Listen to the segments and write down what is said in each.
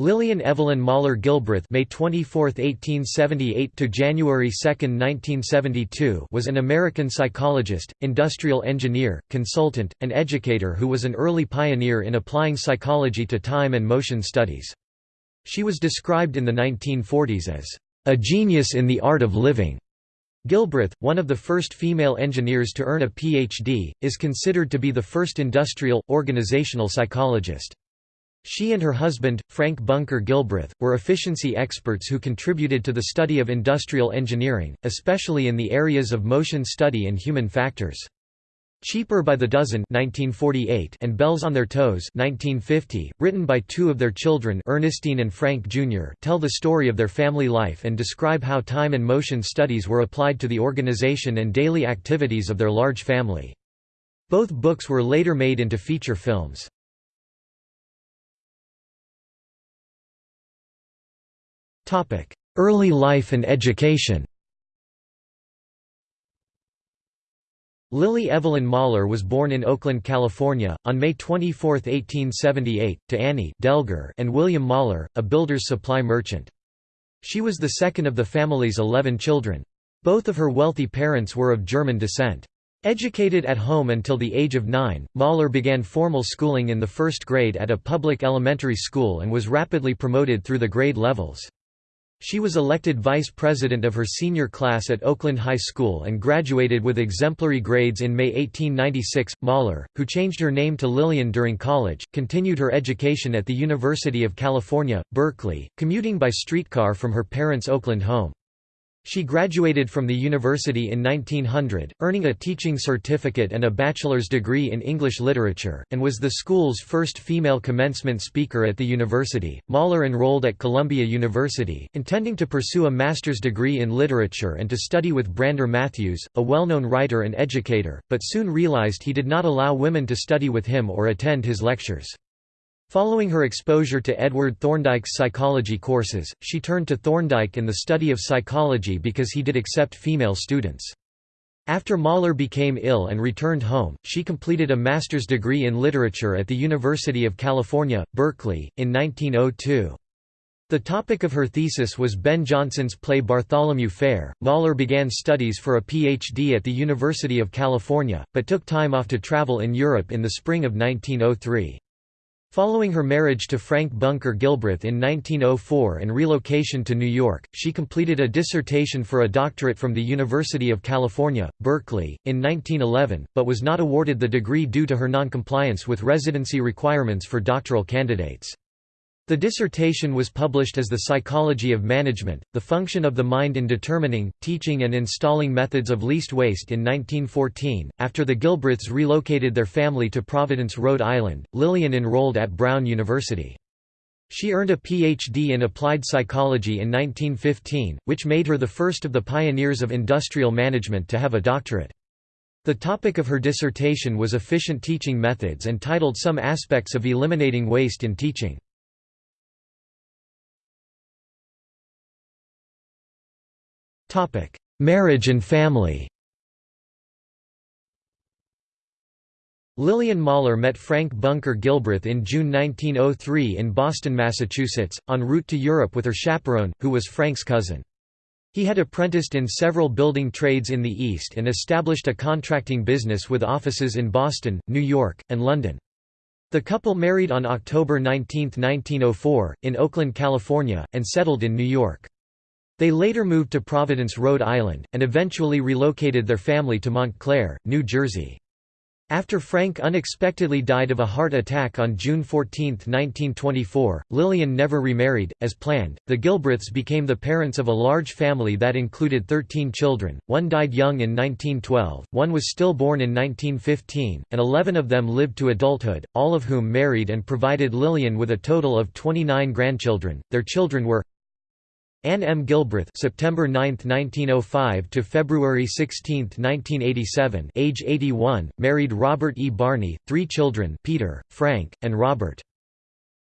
Lillian Evelyn Moller Gilbreth May 24, 1878 to January 2, 1972 was an American psychologist, industrial engineer, consultant, and educator who was an early pioneer in applying psychology to time and motion studies. She was described in the 1940s as a genius in the art of living. Gilbreth, one of the first female engineers to earn a Ph.D., is considered to be the first industrial, organizational psychologist. She and her husband, Frank Bunker Gilbreth, were efficiency experts who contributed to the study of industrial engineering, especially in the areas of motion study and human factors. Cheaper by the Dozen 1948 and Bells on Their Toes 1950, written by two of their children Ernestine and Frank Jr. tell the story of their family life and describe how time and motion studies were applied to the organization and daily activities of their large family. Both books were later made into feature films. Early life and education Lillie Evelyn Moller was born in Oakland, California, on May 24, 1878, to Annie Delger and William Moller, a builder's supply merchant. She was the second of the family's eleven children. Both of her wealthy parents were of German descent. Educated at home until the age of nine, Moller began formal schooling in the first grade at a public elementary school and was rapidly promoted through the grade levels. She was elected vice president of her senior class at Oakland High School and graduated with exemplary grades in May 1896. Moller, who changed her name to Lillian during college, continued her education at the University of California, Berkeley, commuting by streetcar from her parents' Oakland home. She graduated from the university in 1900, earning a teaching certificate and a bachelor's degree in English literature, and was the school's first female commencement speaker at the university. Moller enrolled at Columbia University, intending to pursue a master's degree in literature and to study with Brander Matthews, a well-known writer and educator, but soon realized he did not allow women to study with him or attend his lectures. Following her exposure to Edward Thorndike's psychology courses, she turned to Thorndike in the study of psychology because he did accept female students. After Moller became ill and returned home, she completed a master's degree in literature at the University of California, Berkeley, in 1902. The topic of her thesis was Ben Jonson's play Bartholomew Fair. Moller began studies for a PhD at the University of California, but took time off to travel in Europe in the spring of 1903. Following her marriage to Frank Bunker Gilbreth in 1904 and relocation to New York, she completed a dissertation for a doctorate from the University of California, Berkeley, in 1911, but was not awarded the degree due to her noncompliance with residency requirements for doctoral candidates. The dissertation was published as The Psychology of Management, The Function of the Mind in Determining, Teaching and Installing Methods of Least Waste in 1914. After the Gilbreths relocated their family to Providence, Rhode Island, Lillian enrolled at Brown University. She earned a Ph.D. in applied psychology in 1915, which made her the first of the pioneers of industrial management to have a doctorate. The topic of her dissertation was efficient teaching methods and titled Some Aspects of Eliminating Waste in Teaching. Marriage and family Lillian Moller met Frank Bunker Gilbreth in June 1903 in Boston, Massachusetts, en route to Europe with her chaperone, who was Frank's cousin. He had apprenticed in several building trades in the East and established a contracting business with offices in Boston, New York, and London. The couple married on October 19, 1904, in Oakland, California, and settled in New York. They later moved to Providence, Rhode Island, and eventually relocated their family to Montclair, New Jersey. After Frank unexpectedly died of a heart attack on June 14, 1924, Lillian never remarried. As planned, the Gilbreths became the parents of a large family that included 13 children. One died young in 1912, one was stillborn in 1915, and 11 of them lived to adulthood, all of whom married and provided Lillian with a total of 29 grandchildren. Their children were Anne M. Gilbreth September 9, 1905 to February 16, 1987 age 81, married Robert E. Barney, three children Peter, Frank, and Robert.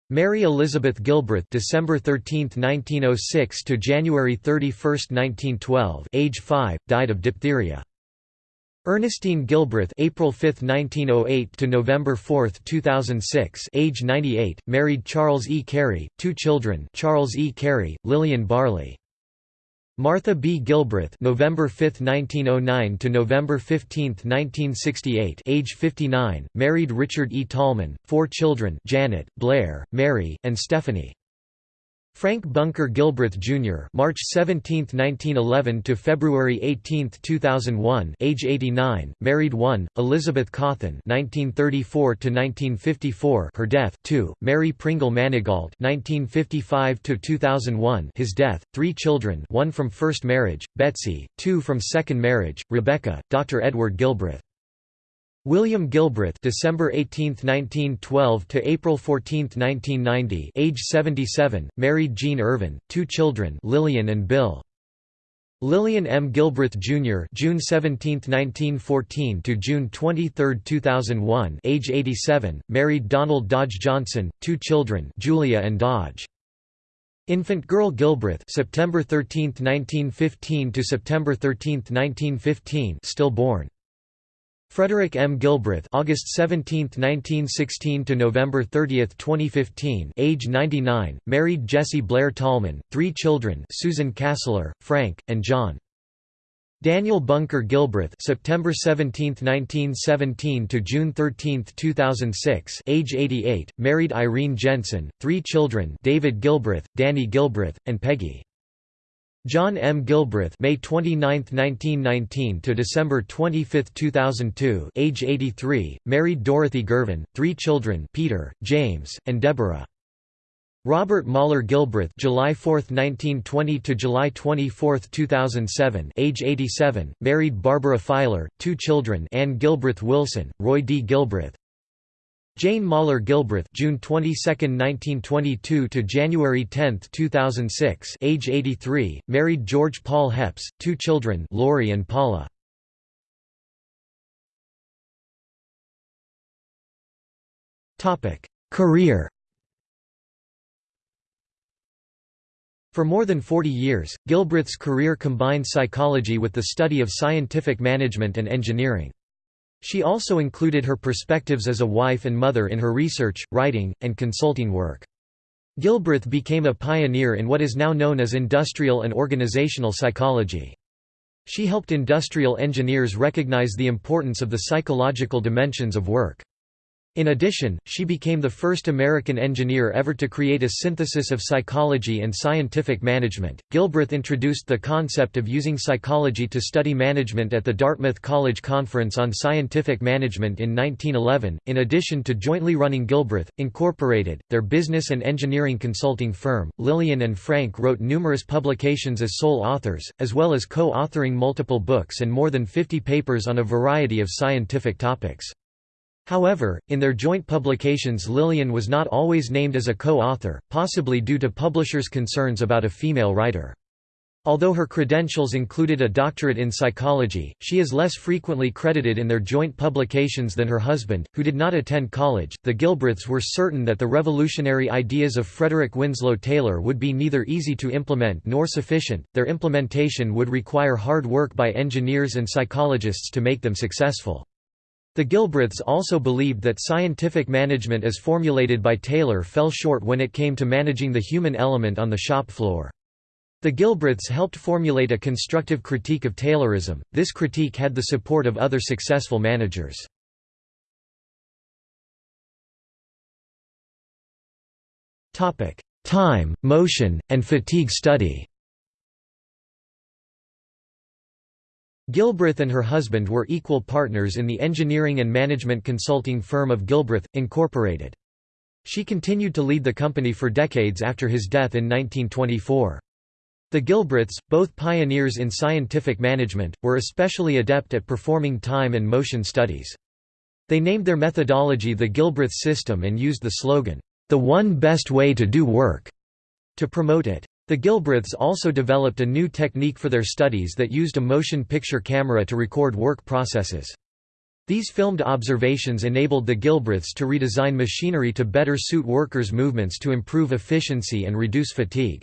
Mary Elizabeth Gilbreth December 13, 1906 to January 31, 1912 age 5, died of diphtheria. Ernestine Gilbreth April 5, 1908 to November 4, 2006 age 98, married Charles E. Carey, two children Charles E. Carey, Lillian Barley. Martha B. Gilbreth November 5, 1909 to November 15, 1968 age 59, married Richard E. Tallman, four children Janet, Blair, Mary, and Stephanie. Frank Bunker Gilbreth Jr. March 17, 1911 to February 18, 2001 age 89, married 1, Elizabeth Cawthon 1934 to 1954 her death 2, Mary Pringle Manigault 1955 to 2001 his death, 3 children one from first marriage, Betsy, 2 from second marriage, Rebecca, Dr. Edward Gilbreth William Gilbreth December 18, 1912 to April 14, 1990 age 77, married Jean Irvin, two children Lillian and Bill. Lillian M. Gilbreth Jr. June 17, 1914 to June 23, 2001 age 87, married Donald Dodge Johnson, two children Julia and Dodge. Infant Girl Gilbreth September 13, 1915 to September 13, 1915 stillborn. Frederick M. Gilbreth August 17, 1916 to November 30, 2015 age 99, married Jessie Blair Tallman, three children Susan Castler, Frank, and John. Daniel Bunker Gilbreth September 17, 1917 to June 13, 2006 age 88, married Irene Jensen, three children David Gilbreth, Danny Gilbreth, and Peggy. John M. Gilbreth May 29, 1919 to December 25, 2002 age 83, married Dorothy Gervin, three children Peter, James, and Deborah. Robert Moller Gilbreth July 4, 1920 to July 24, 2007 age 87, married Barbara Filer, two children Anne Gilbreth Wilson, Roy D. Gilbreth, Jane Moller Gilbreth June 22, 1922 to January 10, 2006 age 83, married George Paul Heps, two children Lori and Paula. Topic: Career For more than 40 years, Gilbreth's career combined psychology with the study of scientific management and engineering. She also included her perspectives as a wife and mother in her research, writing, and consulting work. Gilbreth became a pioneer in what is now known as industrial and organizational psychology. She helped industrial engineers recognize the importance of the psychological dimensions of work. In addition, she became the first American engineer ever to create a synthesis of psychology and scientific management. Gilbreth introduced the concept of using psychology to study management at the Dartmouth College Conference on Scientific Management in 1911. In addition to jointly running Gilbreth, Incorporated, their business and engineering consulting firm, Lillian and Frank wrote numerous publications as sole authors, as well as co authoring multiple books and more than 50 papers on a variety of scientific topics. However, in their joint publications Lillian was not always named as a co-author, possibly due to publishers' concerns about a female writer. Although her credentials included a doctorate in psychology, she is less frequently credited in their joint publications than her husband, who did not attend college. The Gilbreths were certain that the revolutionary ideas of Frederick Winslow Taylor would be neither easy to implement nor sufficient, their implementation would require hard work by engineers and psychologists to make them successful. The Gilbreths also believed that scientific management as formulated by Taylor fell short when it came to managing the human element on the shop floor. The Gilbreths helped formulate a constructive critique of Taylorism. This critique had the support of other successful managers. Time, motion, and fatigue study Gilbreth and her husband were equal partners in the engineering and management consulting firm of Gilbreth, Incorporated. She continued to lead the company for decades after his death in 1924. The Gilbreths, both pioneers in scientific management, were especially adept at performing time and motion studies. They named their methodology the Gilbreth system and used the slogan, "...the one best way to do work", to promote it. The Gilbreths also developed a new technique for their studies that used a motion picture camera to record work processes. These filmed observations enabled the Gilbreths to redesign machinery to better suit workers' movements to improve efficiency and reduce fatigue.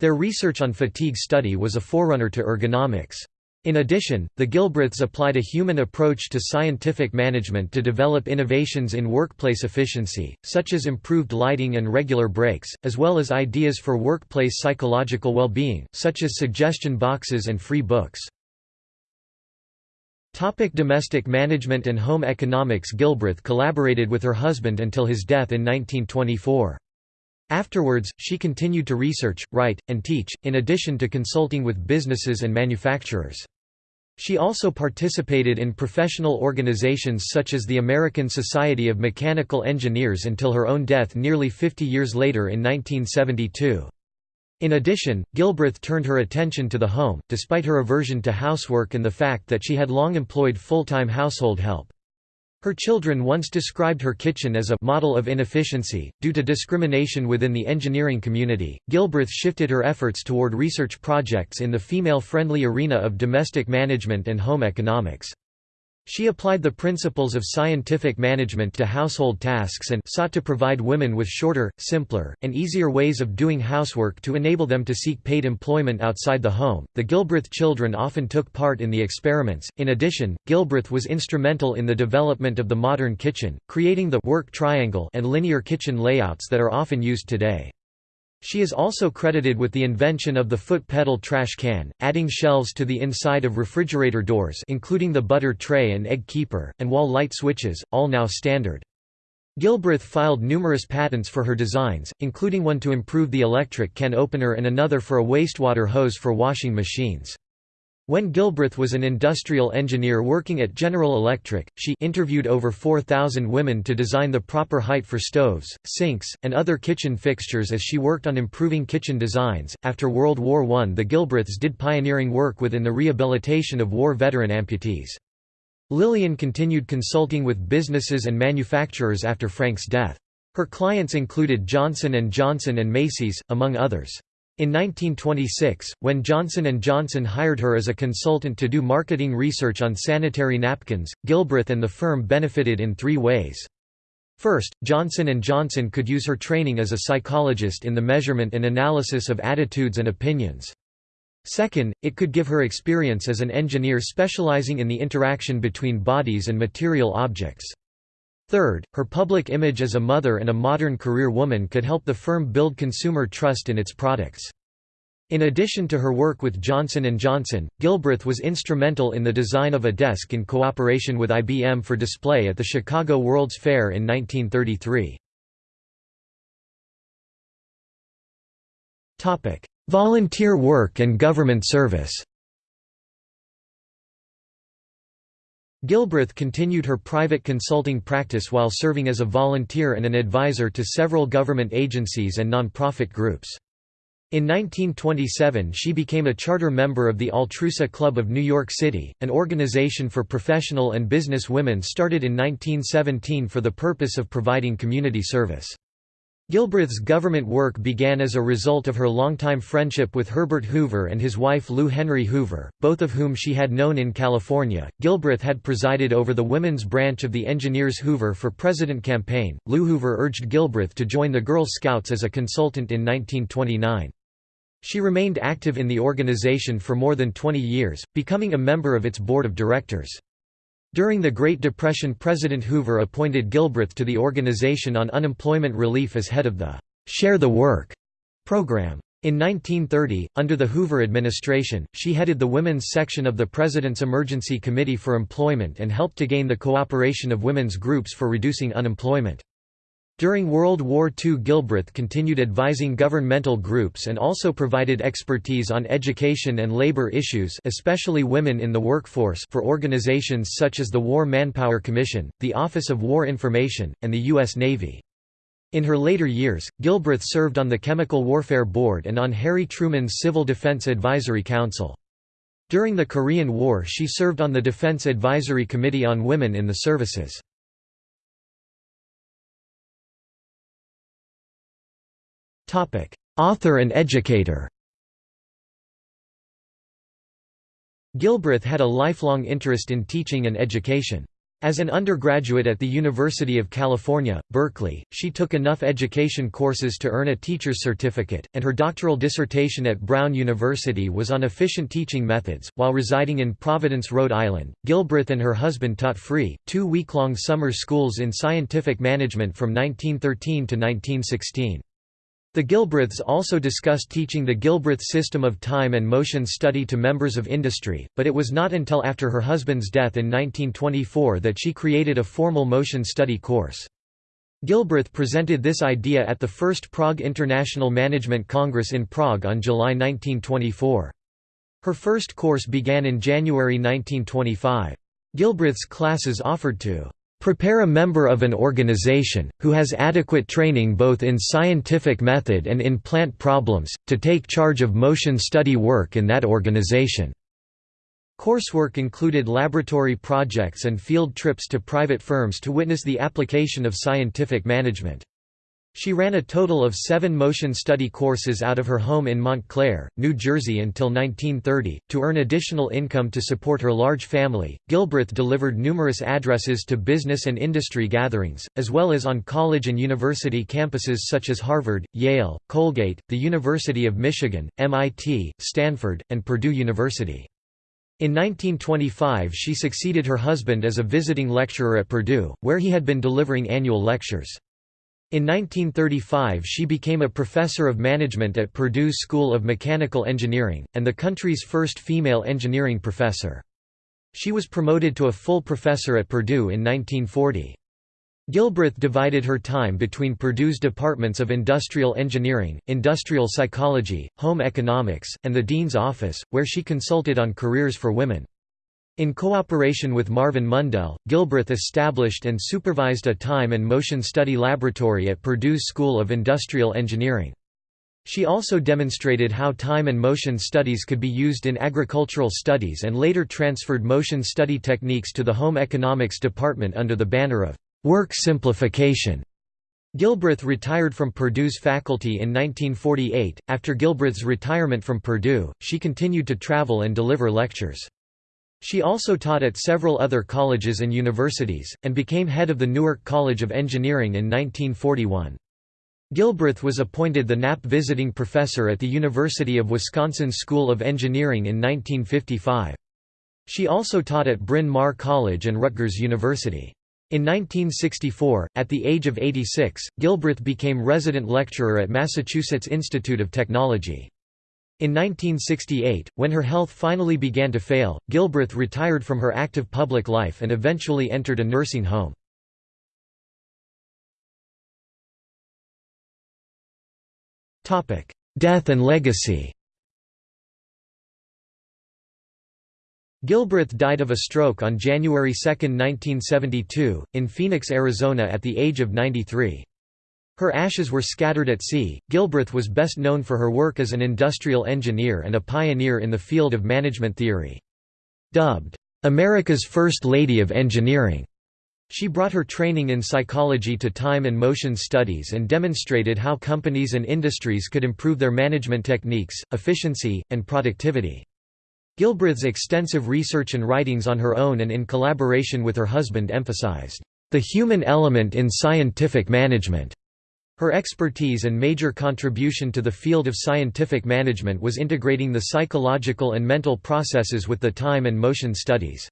Their research on fatigue study was a forerunner to ergonomics. In addition, the Gilbreths applied a human approach to scientific management to develop innovations in workplace efficiency, such as improved lighting and regular breaks, as well as ideas for workplace psychological well-being, such as suggestion boxes and free books. Topic domestic management and home economics Gilbreth collaborated with her husband until his death in 1924. Afterwards, she continued to research, write, and teach, in addition to consulting with businesses and manufacturers. She also participated in professional organizations such as the American Society of Mechanical Engineers until her own death nearly 50 years later in 1972. In addition, Gilbreth turned her attention to the home, despite her aversion to housework and the fact that she had long employed full-time household help. Her children once described her kitchen as a model of inefficiency. Due to discrimination within the engineering community, Gilbreth shifted her efforts toward research projects in the female-friendly arena of domestic management and home economics. She applied the principles of scientific management to household tasks and sought to provide women with shorter, simpler, and easier ways of doing housework to enable them to seek paid employment outside the home. The Gilbreth children often took part in the experiments. In addition, Gilbreth was instrumental in the development of the modern kitchen, creating the work triangle and linear kitchen layouts that are often used today. She is also credited with the invention of the foot pedal trash can, adding shelves to the inside of refrigerator doors including the butter tray and egg keeper, and wall light switches, all now standard. Gilbreth filed numerous patents for her designs, including one to improve the electric can opener and another for a wastewater hose for washing machines. When Gilbreth was an industrial engineer working at General Electric, she interviewed over 4,000 women to design the proper height for stoves, sinks, and other kitchen fixtures as she worked on improving kitchen designs. After World War I, the Gilbreths did pioneering work within the rehabilitation of war veteran amputees. Lillian continued consulting with businesses and manufacturers after Frank's death. Her clients included Johnson & Johnson and Macy's, among others. In 1926, when Johnson & Johnson hired her as a consultant to do marketing research on sanitary napkins, Gilbreth and the firm benefited in three ways. First, Johnson & Johnson could use her training as a psychologist in the measurement and analysis of attitudes and opinions. Second, it could give her experience as an engineer specializing in the interaction between bodies and material objects. Third, her public image as a mother and a modern career woman could help the firm build consumer trust in its products. In addition to her work with Johnson & Johnson, Gilbreth was instrumental in the design of a desk in cooperation with IBM for display at the Chicago World's Fair in 1933. Volunteer work and government service Gilbreth continued her private consulting practice while serving as a volunteer and an advisor to several government agencies and nonprofit groups. In 1927 she became a charter member of the Altrusa Club of New York City, an organization for professional and business women started in 1917 for the purpose of providing community service. Gilbreth's government work began as a result of her longtime friendship with Herbert Hoover and his wife Lou Henry Hoover, both of whom she had known in California. Gilbreth had presided over the women's branch of the Engineers Hoover for President campaign. Lou Hoover urged Gilbreth to join the Girl Scouts as a consultant in 1929. She remained active in the organization for more than 20 years, becoming a member of its board of directors. During the Great Depression President Hoover appointed Gilbreth to the Organization on Unemployment Relief as head of the «Share the Work» program. In 1930, under the Hoover administration, she headed the women's section of the President's Emergency Committee for Employment and helped to gain the cooperation of women's groups for reducing unemployment. During World War II Gilbreth continued advising governmental groups and also provided expertise on education and labor issues especially women in the workforce for organizations such as the War Manpower Commission, the Office of War Information, and the U.S. Navy. In her later years, Gilbreth served on the Chemical Warfare Board and on Harry Truman's Civil Defense Advisory Council. During the Korean War she served on the Defense Advisory Committee on Women in the Services. Author and educator Gilbreth had a lifelong interest in teaching and education. As an undergraduate at the University of California, Berkeley, she took enough education courses to earn a teacher's certificate, and her doctoral dissertation at Brown University was on efficient teaching methods. While residing in Providence, Rhode Island, Gilbreth and her husband taught free, two week-long summer schools in scientific management from 1913 to 1916. The Gilbreths also discussed teaching the Gilbreth system of time and motion study to members of industry, but it was not until after her husband's death in 1924 that she created a formal motion study course. Gilbreth presented this idea at the first Prague International Management Congress in Prague on July 1924. Her first course began in January 1925. Gilbreth's classes offered to Prepare a member of an organization, who has adequate training both in scientific method and in plant problems, to take charge of motion study work in that organization. Coursework included laboratory projects and field trips to private firms to witness the application of scientific management. She ran a total of seven motion study courses out of her home in Montclair, New Jersey until 1930. To earn additional income to support her large family, Gilbreth delivered numerous addresses to business and industry gatherings, as well as on college and university campuses such as Harvard, Yale, Colgate, the University of Michigan, MIT, Stanford, and Purdue University. In 1925 she succeeded her husband as a visiting lecturer at Purdue, where he had been delivering annual lectures. In 1935 she became a professor of management at Purdue School of Mechanical Engineering, and the country's first female engineering professor. She was promoted to a full professor at Purdue in 1940. Gilbreth divided her time between Purdue's departments of industrial engineering, industrial psychology, home economics, and the dean's office, where she consulted on careers for women. In cooperation with Marvin Mundel, Gilbreth established and supervised a time and motion study laboratory at Purdue's School of Industrial Engineering. She also demonstrated how time and motion studies could be used in agricultural studies and later transferred motion study techniques to the home economics department under the banner of work simplification. Gilbreth retired from Purdue's faculty in 1948. After Gilbreth's retirement from Purdue, she continued to travel and deliver lectures. She also taught at several other colleges and universities, and became head of the Newark College of Engineering in 1941. Gilbreth was appointed the Knapp Visiting Professor at the University of Wisconsin School of Engineering in 1955. She also taught at Bryn Mawr College and Rutgers University. In 1964, at the age of 86, Gilbreth became resident lecturer at Massachusetts Institute of Technology. In 1968, when her health finally began to fail, Gilbreth retired from her active public life and eventually entered a nursing home. Death and legacy Gilbreth died of a stroke on January 2, 1972, in Phoenix, Arizona at the age of 93. Her ashes were scattered at sea. Gilbreth was best known for her work as an industrial engineer and a pioneer in the field of management theory. Dubbed, America's First Lady of Engineering, she brought her training in psychology to time and motion studies and demonstrated how companies and industries could improve their management techniques, efficiency, and productivity. Gilbreth's extensive research and writings on her own and in collaboration with her husband emphasized, "...the human element in scientific management." Her expertise and major contribution to the field of scientific management was integrating the psychological and mental processes with the time and motion studies.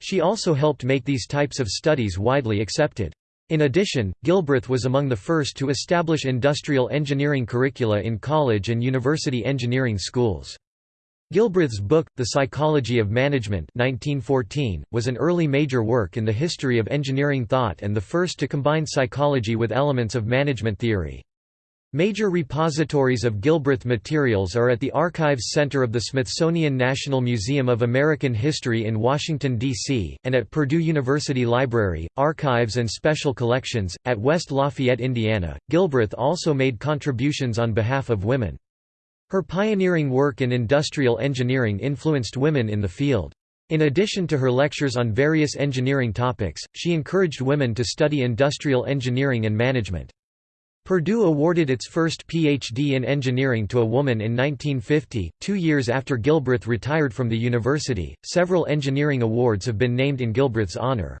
She also helped make these types of studies widely accepted. In addition, Gilbreth was among the first to establish industrial engineering curricula in college and university engineering schools. Gilbreth's book, The Psychology of Management 1914, was an early major work in the history of engineering thought and the first to combine psychology with elements of management theory. Major repositories of Gilbreth materials are at the Archives Center of the Smithsonian National Museum of American History in Washington, D.C., and at Purdue University Library, Archives and Special Collections, at West Lafayette, Indiana. Gilbreth also made contributions on behalf of women. Her pioneering work in industrial engineering influenced women in the field. In addition to her lectures on various engineering topics, she encouraged women to study industrial engineering and management. Purdue awarded its first Ph.D. in engineering to a woman in 1950, two years after Gilbreth retired from the university. Several engineering awards have been named in Gilbreth's honor.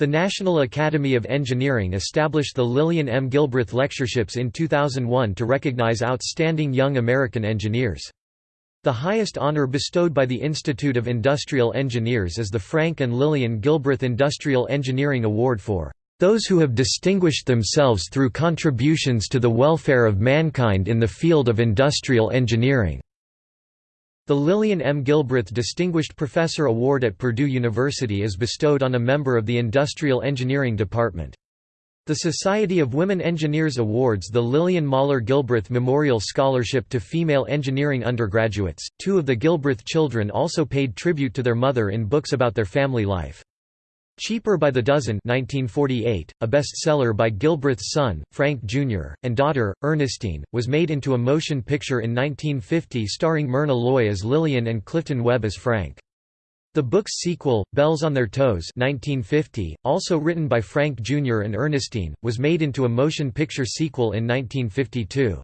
The National Academy of Engineering established the Lillian M. Gilbreth Lectureships in 2001 to recognize outstanding young American engineers. The highest honor bestowed by the Institute of Industrial Engineers is the Frank and Lillian Gilbreth Industrial Engineering Award for those who have distinguished themselves through contributions to the welfare of mankind in the field of industrial engineering. The Lillian M. Gilbreth Distinguished Professor Award at Purdue University is bestowed on a member of the Industrial Engineering Department. The Society of Women Engineers awards the Lillian Moller Gilbreth Memorial Scholarship to female engineering undergraduates. Two of the Gilbreth children also paid tribute to their mother in books about their family life. Cheaper by the Dozen 1948, a bestseller by Gilbreth's son, Frank Jr., and daughter, Ernestine, was made into a motion picture in 1950 starring Myrna Loy as Lillian and Clifton Webb as Frank. The book's sequel, Bells on Their Toes 1950, also written by Frank Jr. and Ernestine, was made into a motion picture sequel in 1952.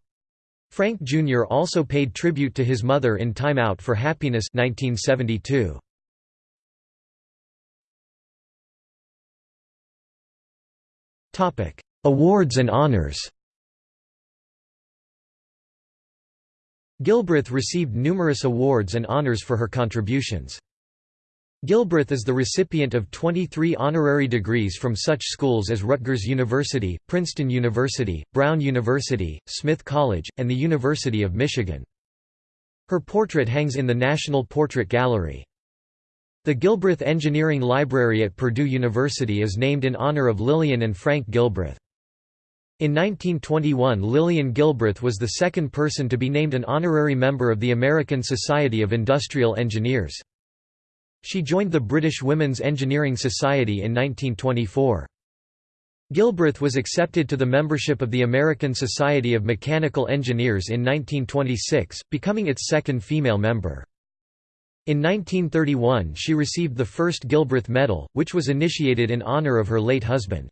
Frank Jr. also paid tribute to his mother in Time Out for Happiness 1972. Awards and honors Gilbreth received numerous awards and honors for her contributions. Gilbreth is the recipient of 23 honorary degrees from such schools as Rutgers University, Princeton University, Brown University, Smith College, and the University of Michigan. Her portrait hangs in the National Portrait Gallery. The Gilbreth Engineering Library at Purdue University is named in honor of Lillian and Frank Gilbreth. In 1921 Lillian Gilbreth was the second person to be named an honorary member of the American Society of Industrial Engineers. She joined the British Women's Engineering Society in 1924. Gilbreth was accepted to the membership of the American Society of Mechanical Engineers in 1926, becoming its second female member. In 1931 she received the first Gilbreth Medal, which was initiated in honor of her late husband.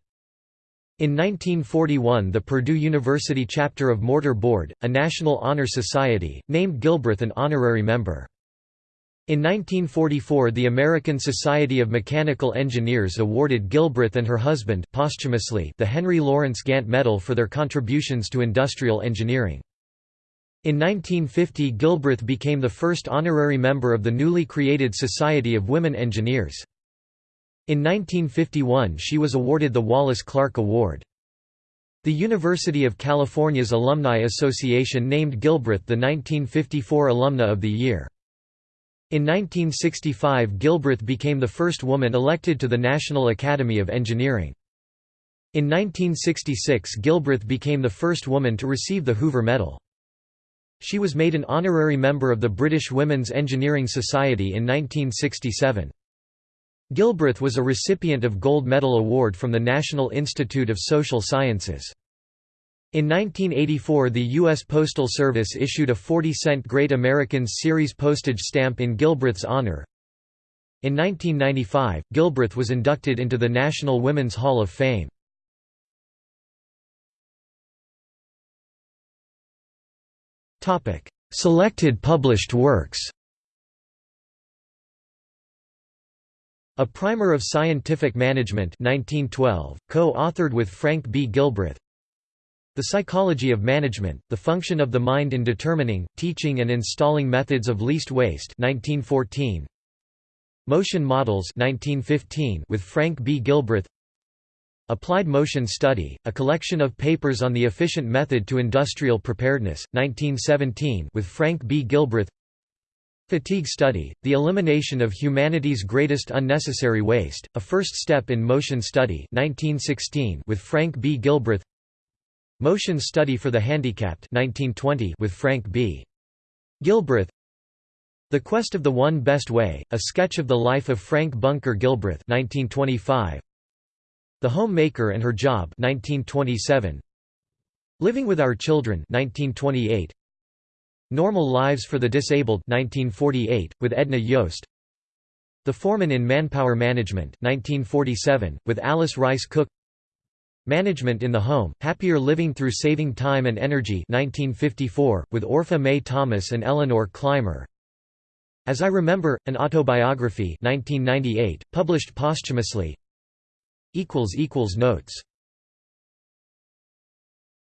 In 1941 the Purdue University chapter of Mortar Board, a National Honor Society, named Gilbreth an honorary member. In 1944 the American Society of Mechanical Engineers awarded Gilbreth and her husband posthumously the Henry Lawrence Gantt Medal for their contributions to industrial engineering. In 1950 Gilbreth became the first honorary member of the newly created Society of Women Engineers. In 1951 she was awarded the Wallace Clark Award. The University of California's Alumni Association named Gilbreth the 1954 Alumna of the Year. In 1965 Gilbreth became the first woman elected to the National Academy of Engineering. In 1966 Gilbreth became the first woman to receive the Hoover Medal. She was made an honorary member of the British Women's Engineering Society in 1967. Gilbreth was a recipient of Gold Medal Award from the National Institute of Social Sciences. In 1984 the U.S. Postal Service issued a 40-cent Great Americans series postage stamp in Gilbreth's honor. In 1995, Gilbreth was inducted into the National Women's Hall of Fame. Selected published works A Primer of Scientific Management 1912, co-authored with Frank B. Gilbreth The Psychology of Management, The Function of the Mind in Determining, Teaching and Installing Methods of Least Waste 1914. Motion Models 1915 with Frank B. Gilbreth Applied Motion Study, a collection of papers on the efficient method to industrial preparedness, 1917 with Frank B. Gilbreth Fatigue Study, the elimination of humanity's greatest unnecessary waste, a first step in motion study 1916 with Frank B. Gilbreth Motion Study for the Handicapped 1920 with Frank B. Gilbreth The Quest of the One Best Way, a sketch of the life of Frank Bunker Gilbreth 1925 the Homemaker and Her Job 1927. Living with Our Children 1928. Normal Lives for the Disabled 1948, with Edna Yost The Foreman in Manpower Management 1947, with Alice Rice Cook Management in the Home, Happier Living Through Saving Time and Energy 1954, with Orpha Mae Thomas and Eleanor Clymer As I Remember, an Autobiography 1998, published posthumously Notes